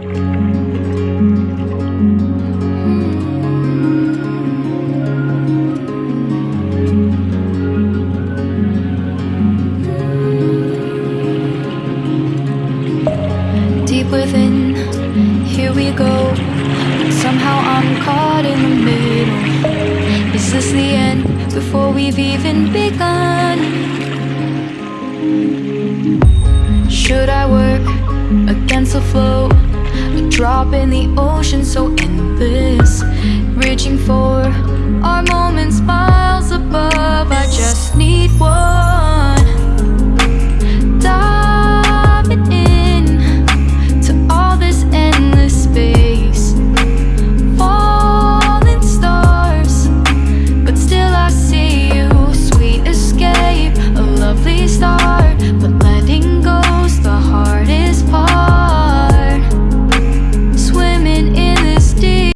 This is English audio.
Deep within, here we go. Somehow I'm caught in the middle. Is this the end before we've even begun? Should I work against the flow? Drop in the ocean so